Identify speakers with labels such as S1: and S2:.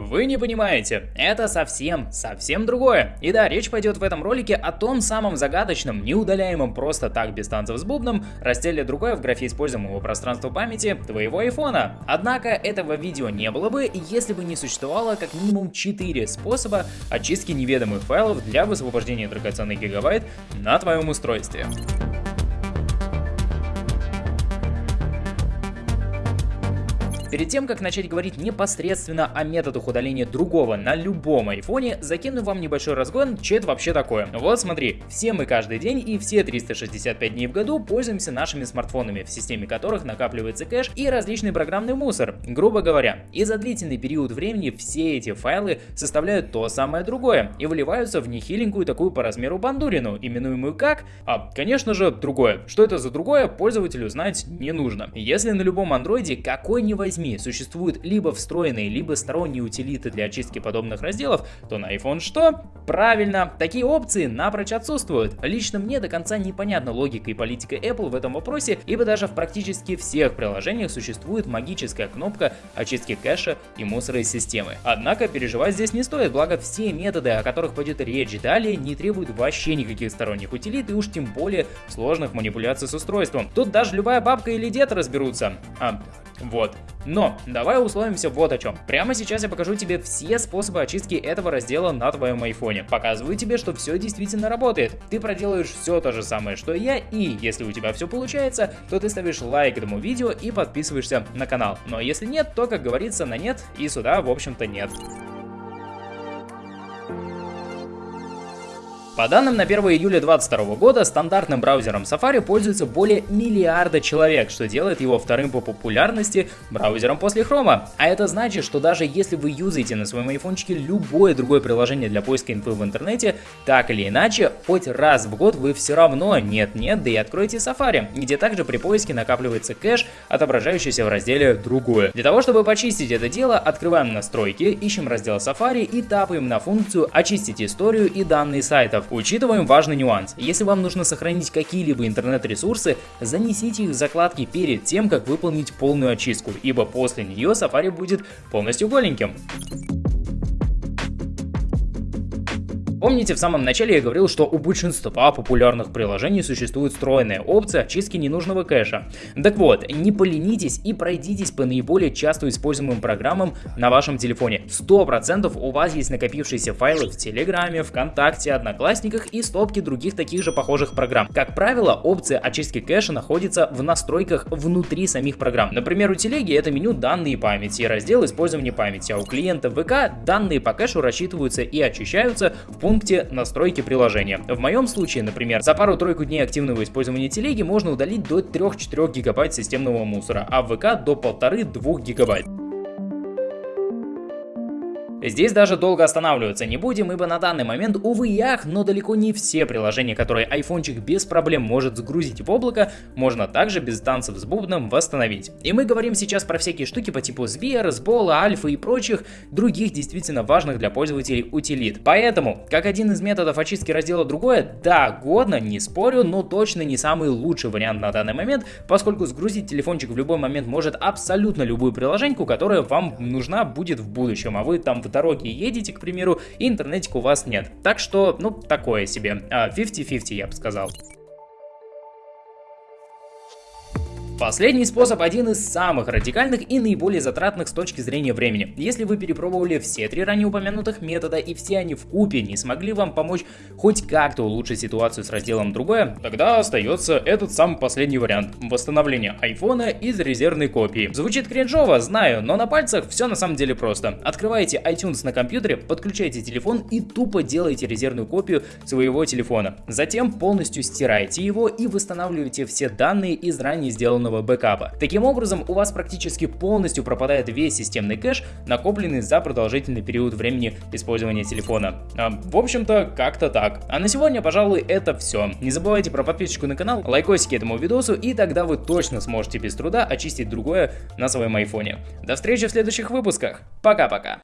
S1: Вы не понимаете, это совсем, совсем другое. И да, речь пойдет в этом ролике о том самом загадочном, неудаляемом просто так без танцев с бубном, разделе другое в графе используемого пространства памяти твоего айфона. Однако этого видео не было бы, если бы не существовало как минимум 4 способа очистки неведомых файлов для высвобождения драгоценных гигабайт на твоем устройстве. Перед тем, как начать говорить непосредственно о методах удаления другого на любом айфоне, закину вам небольшой разгон, что это вообще такое. Вот смотри, все мы каждый день и все 365 дней в году пользуемся нашими смартфонами, в системе которых накапливается кэш и различный программный мусор. Грубо говоря, и за длительный период времени все эти файлы составляют то самое другое и выливаются в нехиленькую такую по размеру бандурину, именуемую как? А, конечно же, другое. Что это за другое, пользователю знать не нужно. Если на любом андроиде какой ни возьми СМИ существуют либо встроенные, либо сторонние утилиты для очистки подобных разделов, то на iPhone что? Правильно, такие опции напрочь отсутствуют. Лично мне до конца непонятна логика и политика Apple в этом вопросе, ибо даже в практически всех приложениях существует магическая кнопка очистки кэша и мусора из системы. Однако переживать здесь не стоит, благо все методы, о которых пойдет речь далее, не требуют вообще никаких сторонних утилит и уж тем более сложных манипуляций с устройством. Тут даже любая бабка или дед разберутся. А, вот. Но давай условимся вот о чем. Прямо сейчас я покажу тебе все способы очистки этого раздела на твоем айфоне. Показываю тебе, что все действительно работает. Ты проделаешь все то же самое, что и я, и если у тебя все получается, то ты ставишь лайк этому видео и подписываешься на канал. Но если нет, то, как говорится, на нет и сюда, в общем-то, нет. По данным на 1 июля 2022 года, стандартным браузером Safari пользуется более миллиарда человек, что делает его вторым по популярности браузером после Chrome. А это значит, что даже если вы юзаете на своем айфончике любое другое приложение для поиска инфы в интернете, так или иначе, хоть раз в год вы все равно нет-нет, да и откроете Safari, где также при поиске накапливается кэш, отображающийся в разделе «Другое». Для того, чтобы почистить это дело, открываем настройки, ищем раздел Safari и тапаем на функцию «Очистить историю и данные сайтов». Учитываем важный нюанс. Если вам нужно сохранить какие-либо интернет-ресурсы, занесите их в закладки перед тем, как выполнить полную очистку, ибо после нее Safari будет полностью голеньким. Помните, в самом начале я говорил, что у большинства популярных приложений существует встроенная опция очистки ненужного кэша. Так вот, не поленитесь и пройдитесь по наиболее часто используемым программам на вашем телефоне. 100% у вас есть накопившиеся файлы в Телеграме, ВКонтакте, Одноклассниках и стопке других таких же похожих программ. Как правило, опция очистки кэша находится в настройках внутри самих программ. Например, у Телеги это меню «Данные памяти» и раздел «Использование памяти», а у клиента ВК данные по кэшу рассчитываются и очищаются в пункте настройки приложения. В моем случае, например, за пару-тройку дней активного использования телеги можно удалить до 3-4 гигабайт системного мусора, а в ВК до 1,5-2 гигабайт. Здесь даже долго останавливаться не будем, ибо на данный момент, увы и ах, но далеко не все приложения, которые айфончик без проблем может загрузить в облако, можно также без танцев с бубном восстановить. И мы говорим сейчас про всякие штуки по типу Сбер, Сбола, Альфа и прочих других действительно важных для пользователей утилит. Поэтому, как один из методов очистки раздела другое, да, годно, не спорю, но точно не самый лучший вариант на данный момент, поскольку сгрузить телефончик в любой момент может абсолютно любую приложеньку, которая вам нужна будет в будущем, а вы там в дороге едете, к примеру, и интернетика у вас нет. Так что, ну, такое себе. 50-50, а, я бы сказал. Последний способ один из самых радикальных и наиболее затратных с точки зрения времени. Если вы перепробовали все три ранее упомянутых метода и все они в купе не смогли вам помочь хоть как-то улучшить ситуацию с разделом другое, тогда остается этот самый последний вариант – восстановление айфона из резервной копии. Звучит кринжово, знаю, но на пальцах все на самом деле просто. Открываете iTunes на компьютере, подключаете телефон и тупо делаете резервную копию своего телефона. Затем полностью стираете его и восстанавливаете все данные из ранее сделанного полного бэкапа. Таким образом, у вас практически полностью пропадает весь системный кэш, накопленный за продолжительный период времени использования телефона. А, в общем-то, как-то так. А на сегодня, пожалуй, это все. Не забывайте про подписочку на канал, лайкосики этому видосу, и тогда вы точно сможете без труда очистить другое на своем айфоне. До встречи в следующих выпусках. Пока-пока.